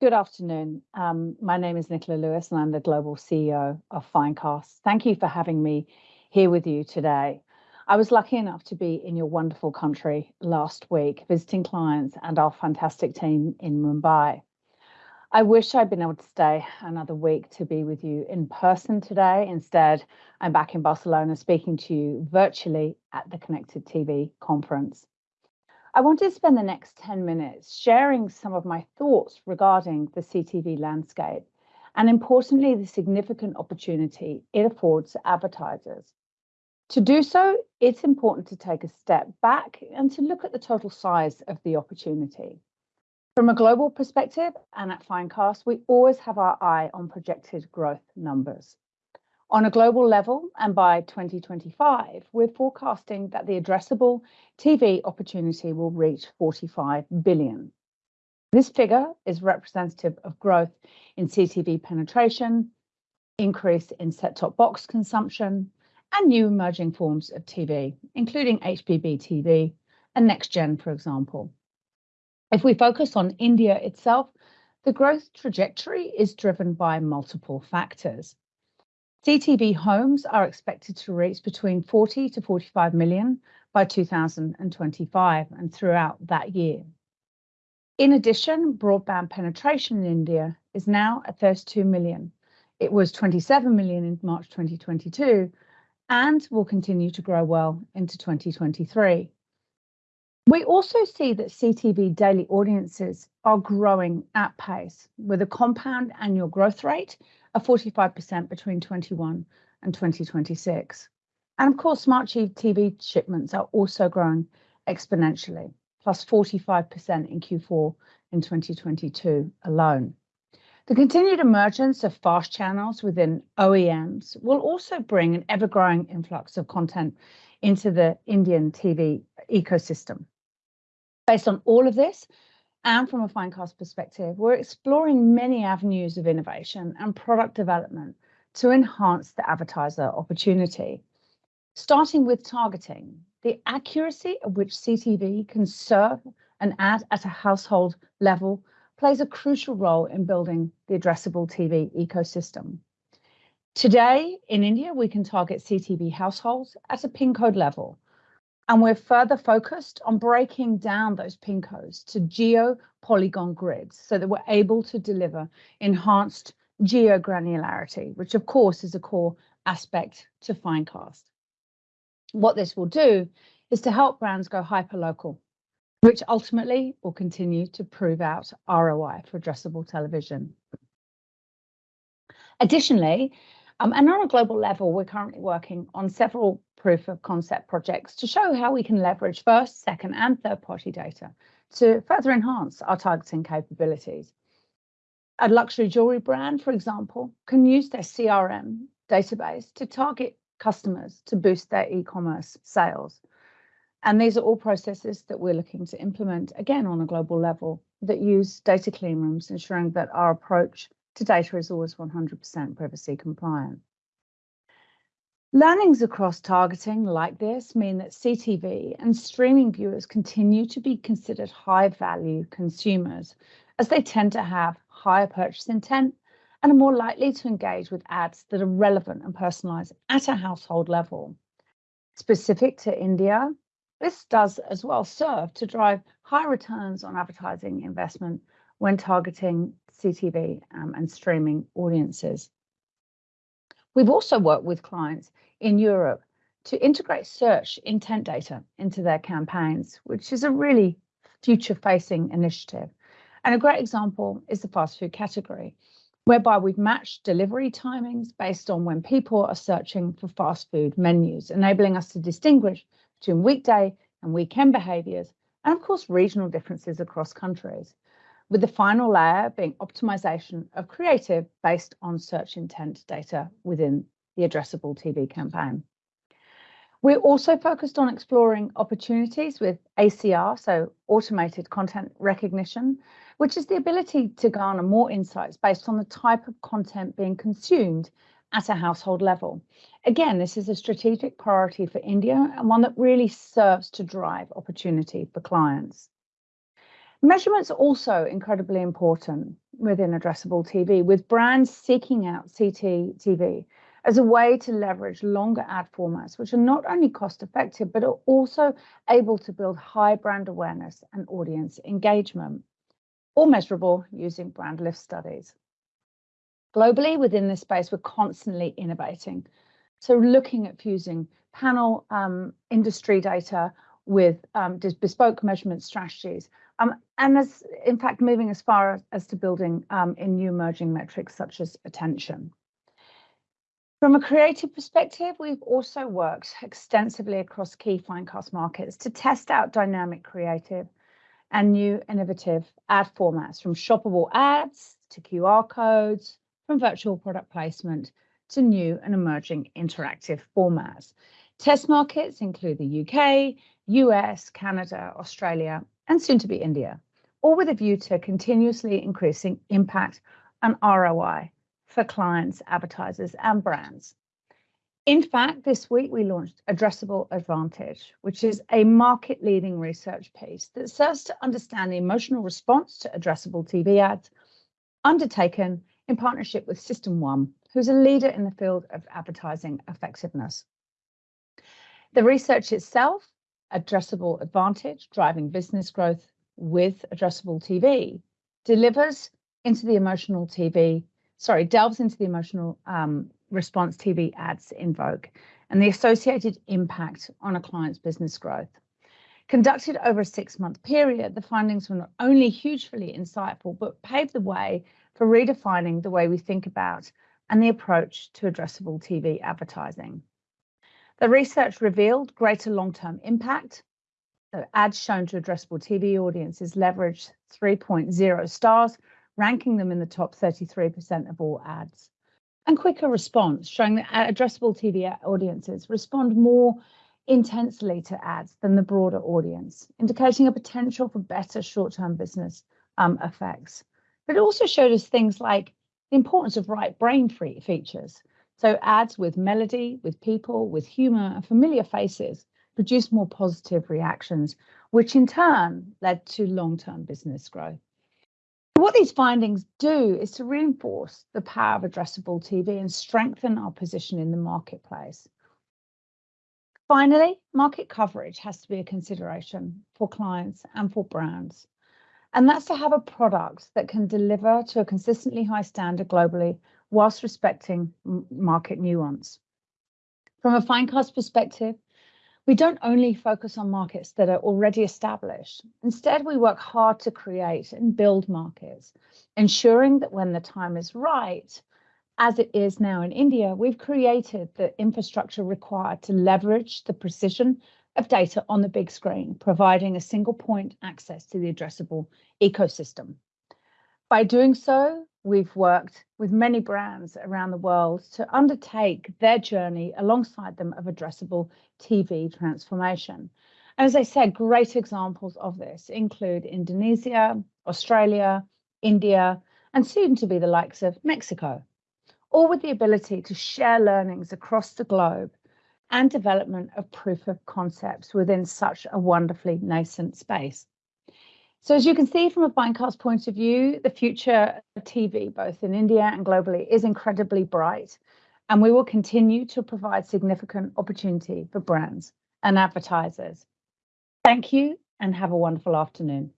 Good afternoon. Um, my name is Nicola Lewis and I'm the Global CEO of Finecast. Thank you for having me here with you today. I was lucky enough to be in your wonderful country last week, visiting clients and our fantastic team in Mumbai. I wish I'd been able to stay another week to be with you in person today. Instead, I'm back in Barcelona speaking to you virtually at the Connected TV conference. I want to spend the next 10 minutes sharing some of my thoughts regarding the CTV landscape and importantly, the significant opportunity it affords advertisers. To do so, it's important to take a step back and to look at the total size of the opportunity. From a global perspective and at Finecast, we always have our eye on projected growth numbers. On a global level, and by 2025, we're forecasting that the addressable TV opportunity will reach 45 billion. This figure is representative of growth in CTV penetration, increase in set-top box consumption, and new emerging forms of TV, including HBB TV and next gen, for example. If we focus on India itself, the growth trajectory is driven by multiple factors. CTV homes are expected to reach between 40 to 45 million by 2025 and throughout that year. In addition, broadband penetration in India is now at 32 million. It was 27 million in March 2022 and will continue to grow well into 2023. We also see that CTV daily audiences are growing at pace with a compound annual growth rate of 45% between 21 and 2026. And of course, smart TV shipments are also growing exponentially, plus 45% in Q4 in 2022 alone. The continued emergence of fast channels within OEMs will also bring an ever-growing influx of content into the Indian TV ecosystem. Based on all of this, and from a Finecast perspective, we're exploring many avenues of innovation and product development to enhance the advertiser opportunity. Starting with targeting, the accuracy at which CTV can serve an ad at a household level plays a crucial role in building the addressable TV ecosystem. Today in India, we can target CTV households at a PIN code level, and we're further focused on breaking down those PIN codes to geo polygon grids so that we're able to deliver enhanced geo granularity, which of course is a core aspect to Finecast. What this will do is to help brands go hyper local, which ultimately will continue to prove out ROI for addressable television. Additionally, um, and on a global level, we're currently working on several proof of concept projects to show how we can leverage first, second, and third party data to further enhance our targeting capabilities. A luxury jewelry brand, for example, can use their CRM database to target customers to boost their e-commerce sales. And these are all processes that we're looking to implement again on a global level that use data clean rooms, ensuring that our approach to data is always 100% privacy compliant. Learnings across targeting like this mean that CTV and streaming viewers continue to be considered high value consumers as they tend to have higher purchase intent and are more likely to engage with ads that are relevant and personalized at a household level. Specific to India, this does as well serve to drive high returns on advertising investment when targeting CTV um, and streaming audiences. We've also worked with clients in Europe to integrate search intent data into their campaigns, which is a really future facing initiative. And a great example is the fast food category, whereby we've matched delivery timings based on when people are searching for fast food menus, enabling us to distinguish between weekday and weekend behaviours, and of course, regional differences across countries with the final layer being optimization of creative based on search intent data within the addressable TV campaign. We're also focused on exploring opportunities with ACR, so automated content recognition, which is the ability to garner more insights based on the type of content being consumed at a household level. Again, this is a strategic priority for India and one that really serves to drive opportunity for clients. Measurement's also incredibly important. within addressable TV, with brands seeking out CT TV as a way to leverage longer ad formats, which are not only cost effective, but are also able to build high brand awareness and audience engagement, all measurable using brand lift studies. Globally, within this space, we're constantly innovating. So looking at fusing panel um, industry data with um, bespoke measurement strategies, um, and as in fact moving as far as to building um, in new emerging metrics such as attention. From a creative perspective, we've also worked extensively across key Finecast markets to test out dynamic creative and new innovative ad formats from shoppable ads to QR codes, from virtual product placement to new and emerging interactive formats. Test markets include the UK, US, Canada, Australia, and soon to be India, all with a view to continuously increasing impact and ROI for clients, advertisers, and brands. In fact, this week we launched Addressable Advantage, which is a market leading research piece that serves to understand the emotional response to addressable TV ads undertaken in partnership with System One, who's a leader in the field of advertising effectiveness. The research itself, Addressable Advantage, driving business growth with addressable TV, delivers into the emotional TV sorry, delves into the emotional um, response TV ads in Vogue and the associated impact on a client's business growth. Conducted over a six month period, the findings were not only hugely insightful, but paved the way for redefining the way we think about and the approach to addressable TV advertising. The research revealed greater long term impact. The ads shown to addressable TV audiences leveraged 3.0 stars ranking them in the top 33% of all ads. And quicker response, showing that addressable TV audiences respond more intensely to ads than the broader audience, indicating a potential for better short-term business um, effects. But it also showed us things like the importance of right brain free features. So ads with melody, with people, with humor and familiar faces produced more positive reactions, which in turn led to long-term business growth. What these findings do is to reinforce the power of addressable TV and strengthen our position in the marketplace. Finally, market coverage has to be a consideration for clients and for brands. And that's to have a product that can deliver to a consistently high standard globally whilst respecting market nuance. From a Finecast perspective, we don't only focus on markets that are already established. Instead, we work hard to create and build markets, ensuring that when the time is right, as it is now in India, we've created the infrastructure required to leverage the precision of data on the big screen, providing a single point access to the addressable ecosystem. By doing so, we've worked with many brands around the world to undertake their journey alongside them of addressable TV transformation. As I said, great examples of this include Indonesia, Australia, India, and soon to be the likes of Mexico, all with the ability to share learnings across the globe and development of proof of concepts within such a wonderfully nascent space. So as you can see from a Finecast point of view, the future of TV, both in India and globally, is incredibly bright. And we will continue to provide significant opportunity for brands and advertisers. Thank you and have a wonderful afternoon.